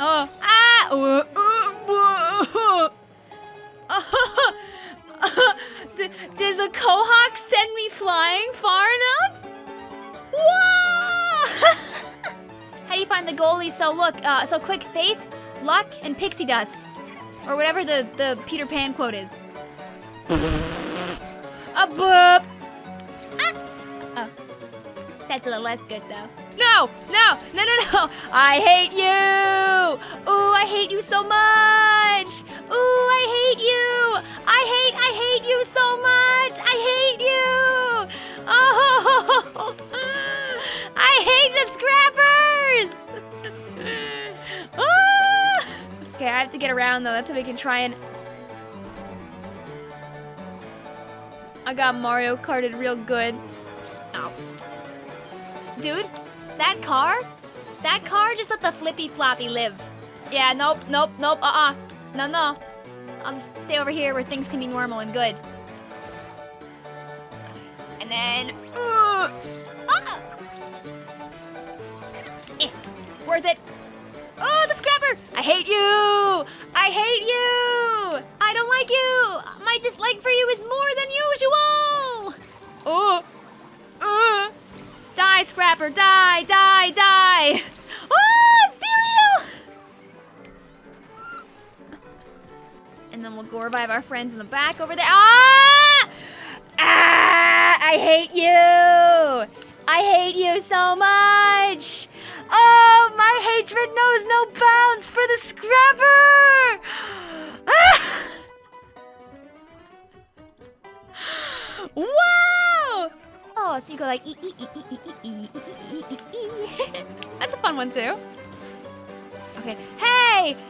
Oh, ah! did, did the Quahog send me flying far enough? Whoa! How do you find the goalie so look, uh, so quick? Faith, luck, and pixie dust. Or whatever the, the Peter Pan quote is. A boop! Ah! Oh. That's a little less good though. No, no, no, no, no. I hate you. So much. Ooh, I hate you. I hate, I hate you so much. I hate you. Oh, I hate the scrappers. Okay, I have to get around though. That's how we can try and. I got Mario Karted real good. Ow. Dude, that car? That car just let the flippy floppy live. Yeah, nope, nope, nope, uh-uh. No, no. I'll just stay over here where things can be normal and good. And then... Uh, ah! Eh, worth it. Oh, the scrapper! I hate you! I hate you! I don't like you! My dislike for you is more than usual! Oh! Uh! Die, Scrapper! Die! Die! Die! And then we'll go revive our friends in the back over there. Ah! Ah! I hate you! I hate you so much! Oh, my hatred knows no bounds for the Scrapper! Ah! Wow! Oh, so you go like e e e e e e e e e e e. That's a fun one too. Okay. Hey,